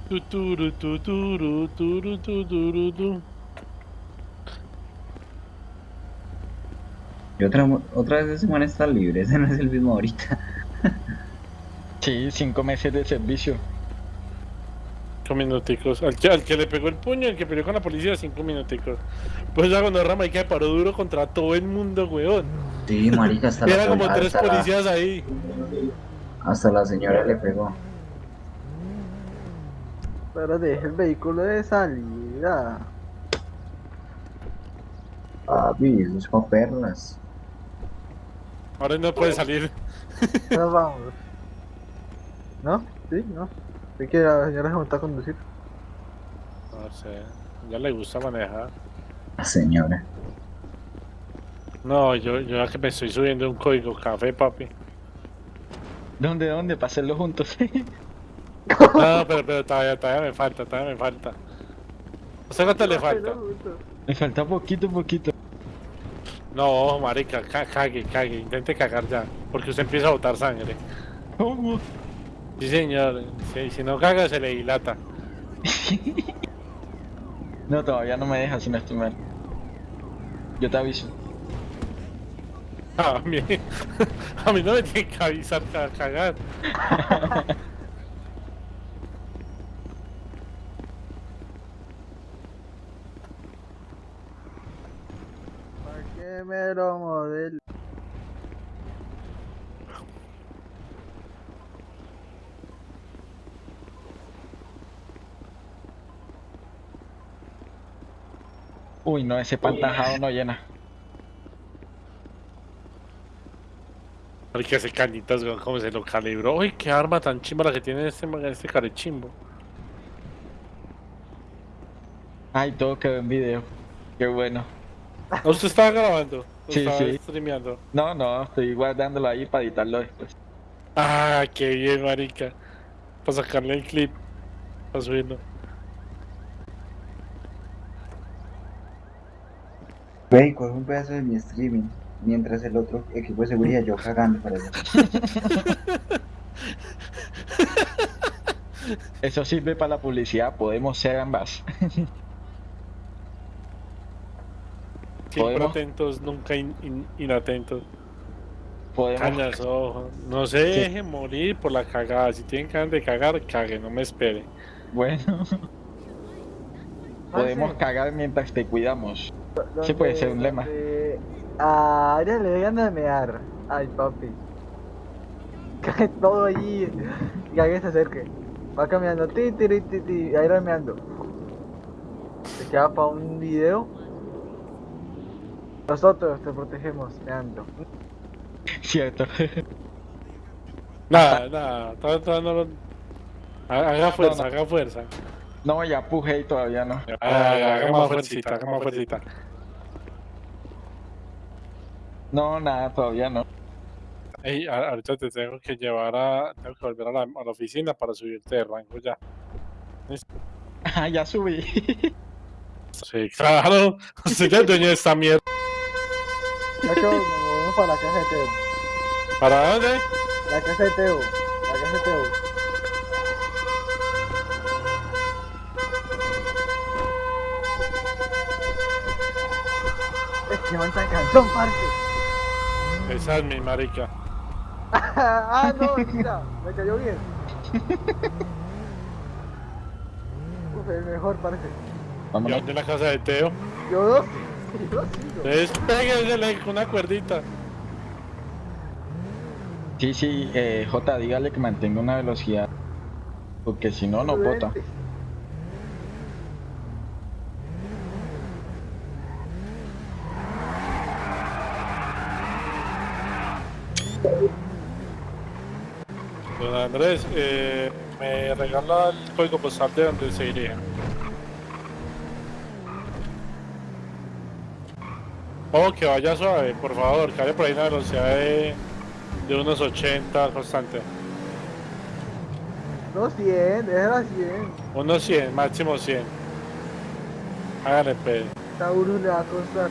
Speaker 4: Tuturu, tuturu, turu, tuturu, tu.
Speaker 5: Y otra, otra vez ese man está libre, ese no es el mismo ahorita.
Speaker 2: Sí, cinco meses de servicio.
Speaker 4: Cinco minuticos. Al que, al que le pegó el puño, el que peleó con la policía, cinco minuticos. Pues ya cuando Rama y que paró duro contra todo el mundo, weón.
Speaker 5: Sí, marica, hasta la,
Speaker 4: Era como tres
Speaker 5: la-
Speaker 4: policías ahí.
Speaker 5: hasta la señora le pegó.
Speaker 3: Pero deje el vehículo de salida.
Speaker 5: Papi, eso es pa' perlas.
Speaker 4: Ahora no puede salir.
Speaker 3: Nos vamos. ¿No? ¿Sí? ¿No? ¿Es que la señora se montó a conducir?
Speaker 4: No sé. Ya le gusta manejar.
Speaker 5: La señora.
Speaker 4: No, yo, yo ya que me estoy subiendo un código café, papi.
Speaker 2: ¿Dónde, dónde? Para hacerlo juntos.
Speaker 4: No, pero, pero todavía, todavía me falta, todavía me falta. ¿A usted cuánto le falta?
Speaker 2: Me falta poquito, poquito.
Speaker 4: No, marica, ca- cague, cague, intente cagar ya, porque usted empieza a botar sangre.
Speaker 2: ¿Cómo?
Speaker 4: Sí, señor, sí, si no caga se le dilata.
Speaker 2: No, todavía no me deja si no estoy mal. Yo te aviso.
Speaker 4: A mí, a mí no me tiene que avisar ca- cagar.
Speaker 3: ¿Para qué me lo modelo?
Speaker 2: Uy, no, ese pantajado no llena.
Speaker 4: Marica, ese canitas, weón, cómo se lo calibró. Uy, qué arma tan chimba la que tiene este, este carechimbo.
Speaker 2: Ay, todo quedó en video. Qué bueno.
Speaker 4: ¿Ah, ¿Usted estaba grabando? ¿O
Speaker 2: Sí,
Speaker 4: estaba
Speaker 2: sí.
Speaker 4: streameando?
Speaker 2: No, no, estoy guardándolo ahí para editarlo después.
Speaker 4: Ah, qué bien, marica. Para sacarle el clip. Para subirlo.
Speaker 5: Ve y coge un pedazo de mi streaming. Mientras el otro equipo de seguridad yo cagando para allá.
Speaker 2: Eso sirve para la publicidad, podemos ser ambas.
Speaker 4: Siempre atentos, nunca in- in- inatentos.
Speaker 2: Podemos.
Speaker 4: Cañas, ojo. No se
Speaker 2: Sí.
Speaker 4: dejen morir por la cagada. Si tienen ganas de cagar, caguen, no me esperen.
Speaker 2: Bueno, podemos
Speaker 3: sí.
Speaker 2: cagar mientras te cuidamos. Sí puede ser un lema.
Speaker 3: donde A Ariel le ganas de mear. Ay, papi. Cae todo allí. Y alguien se acerque. Va caminando. Ti, ti, ti, ti, ahí va meando. Se queda para un video. Nosotros te protegemos meando.
Speaker 2: Cierto.
Speaker 4: Nada, nada. Todavía, no lo... Ha- Haga fuerza,
Speaker 2: No, no.
Speaker 4: haga fuerza.
Speaker 2: No, ya pujé y todavía no.
Speaker 4: Ah, haga más fuercita, haga más fuercita.
Speaker 2: No, nada, todavía no.
Speaker 4: Ey, ahorita te tengo que llevar a... Tengo que volver a la, a la oficina para subirte de rango ya.
Speaker 2: Ah, ya subí.
Speaker 4: Sí, claro. Usted ya es el dueño de esta mierda.
Speaker 3: Ya que movemos para la casa de Teo.
Speaker 4: ¿Para dónde?
Speaker 3: La casa de Teo. La casa de Teo. Man tan cansón, parce.
Speaker 4: Esa es mi marica.
Speaker 3: ah, no, mira, me cayó bien. Uf, el mejor parece.
Speaker 4: Yo en la casa de Teo.
Speaker 3: Yo dos. Yo
Speaker 4: con una cuerdita.
Speaker 2: Sí, sí, eh, J, dígale que mantenga una velocidad. Porque si no, no bota.
Speaker 4: Don Andrés, eh, me regala el código postal de donde se iría. Oh, que vaya suave, por favor, que vaya por ahí una velocidad de, de unos 80 constante.
Speaker 3: No 100, déjala 100.
Speaker 4: Unos 100, máximo 100. Háganle pedo.
Speaker 3: Taurus le va a costar.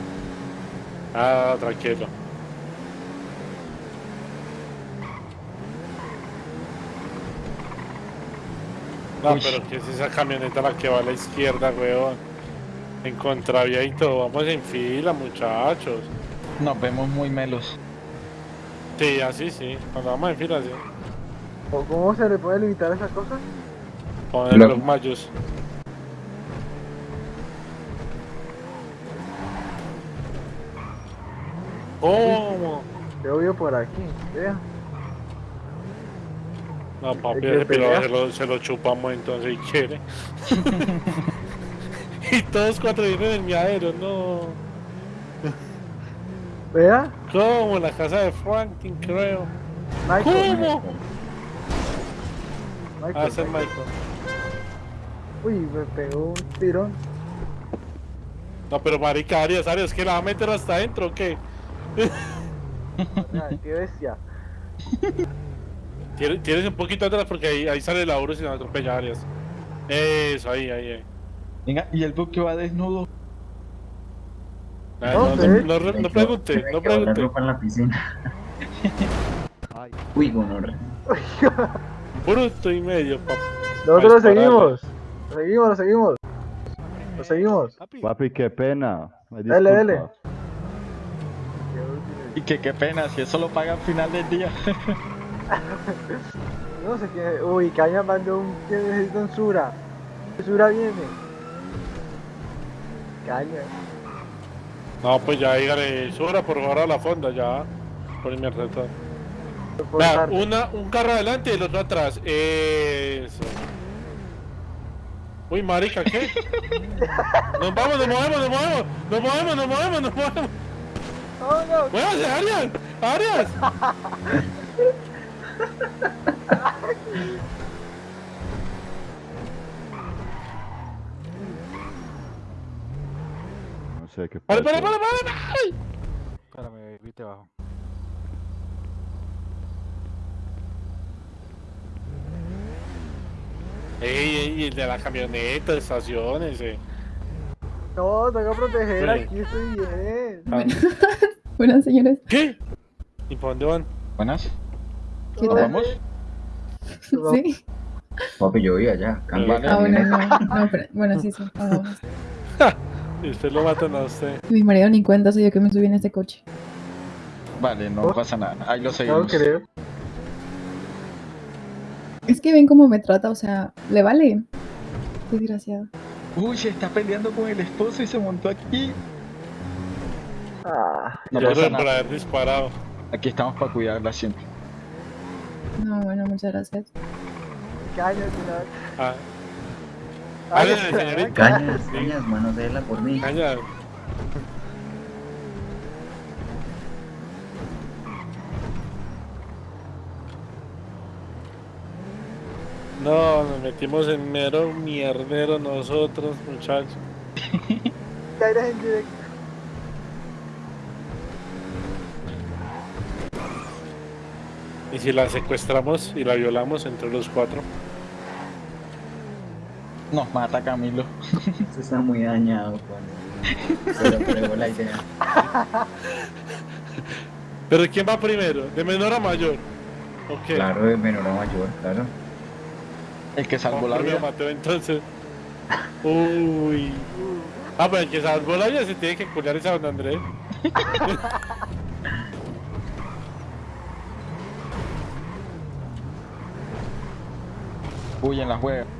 Speaker 4: Ah, tranquilo. No,
Speaker 2: Uy.
Speaker 4: pero que es esa camioneta la que va a la izquierda, weón. En contravía y todo. Vamos en fila, muchachos.
Speaker 2: Nos vemos muy melos.
Speaker 4: Sí, así sí. Cuando vamos en fila, sí.
Speaker 3: ¿O cómo se le puede limitar esa cosa?
Speaker 4: Con el
Speaker 5: Lo-
Speaker 4: blog mayús. ¿Cómo?
Speaker 3: Yo vivo por aquí, vea.
Speaker 4: No, papi,
Speaker 3: ¿El que
Speaker 4: ese piro
Speaker 3: pelea?
Speaker 4: se lo, se lo chupamos entonces y quiere. y todos cuatro vienen en mi aero, no.
Speaker 3: Vea,
Speaker 4: ¿Cómo? La casa de Franklin, creo.
Speaker 3: Michael.
Speaker 4: ¿Cómo?
Speaker 3: Michael.
Speaker 4: Ah, es Michael.
Speaker 3: Uy, me pegó un tirón.
Speaker 4: No, pero marica, Arias, Arias, ¿que la va a meter hasta adentro o qué?
Speaker 3: Qué bestia.
Speaker 4: Tienes un poquito atrás porque ahí, ahí sale la Urus y nos atropella Arias. Eso, ahí, ahí, ahí.
Speaker 2: Venga, y el buque va desnudo.
Speaker 4: No, no, no, no, no pregunte, no pregunte.
Speaker 5: ropa en la piscina. Uy, gonorrea.
Speaker 4: Bruto y medio, papá.
Speaker 3: Nosotros lo seguimos. Lo seguimos, lo seguimos. Lo seguimos.
Speaker 14: Papi, qué pena.
Speaker 3: Dale, dale.
Speaker 2: Y que qué pena, si eso lo paga al final del día.
Speaker 3: No sé qué. Uy, Caña mandó un. que necesita un Sura. Sura viene. Caña.
Speaker 4: No, pues ya dígale, sobra por favor a la fonda, ya. Por mi.
Speaker 3: Por
Speaker 4: Vea, una, un carro adelante y el otro atrás. Eso. Uy, marica, ¿qué? Nos vamos, nos movemos, nos movemos, nos movemos, nos movemos, nos movemos.
Speaker 3: Oh, no.
Speaker 4: ¡Muévase, Arias! ¡Arias!
Speaker 14: No sé qué
Speaker 4: ¡Pare,
Speaker 14: pasa.
Speaker 4: pare, pare, pare! pare!
Speaker 14: Espérame, viste abajo.
Speaker 4: ¡Ey, ey! El de la camioneta, estaciones, eh.
Speaker 3: No, tengo que proteger.
Speaker 4: Sí.
Speaker 3: Aquí estoy bien.
Speaker 4: Ah,
Speaker 13: Buenas señores.
Speaker 4: ¿Qué? ¿Y por dónde van?
Speaker 2: Buenas.
Speaker 13: ¿Qué
Speaker 3: No,
Speaker 13: tal?
Speaker 2: ¿Vamos?
Speaker 13: Sí.
Speaker 5: Papi, yo voy allá.
Speaker 13: Ah, bueno, no. no pero, bueno, sí, sí. vamos.
Speaker 4: Y usted lo matan a usted.
Speaker 13: Mi marido ni cuenta soy yo que me subí en este coche.
Speaker 2: Vale, no pasa nada. Ahí lo
Speaker 3: No
Speaker 2: seguimos.
Speaker 3: creo.
Speaker 13: Es que ven cómo me trata, o sea, le vale. Desgraciado.
Speaker 2: Uy, se está peleando con el esposo y se montó aquí.
Speaker 3: Ah,
Speaker 2: No
Speaker 4: Yo
Speaker 2: pasa nada.
Speaker 4: haber disparado.
Speaker 2: Aquí estamos para cuidarla siempre.
Speaker 13: No, bueno, muchas gracias.
Speaker 3: caña al final.
Speaker 4: Ah,
Speaker 3: ya-
Speaker 4: señorita.
Speaker 5: Cañas,
Speaker 4: Sí.
Speaker 5: cañas, manosela por mí.
Speaker 4: caña. No, nos metimos en mero mierdero nosotros, muchachos.
Speaker 3: Eres en directo.
Speaker 4: Y si la secuestramos y la violamos entre los cuatro.
Speaker 2: Nos mata Camilo.
Speaker 5: Esto está muy dañado, Juan. Pero pruebo la idea.
Speaker 4: Pero ¿quién va primero? ¿De menor a mayor? Ok.
Speaker 5: Claro, de menor a mayor, claro.
Speaker 2: El que salvó la vida.
Speaker 4: Mateo, entonces. Uy. Ah, pero el que salvó la vida se tiene que culiar esa don Andrés.
Speaker 2: Uy, en la juega.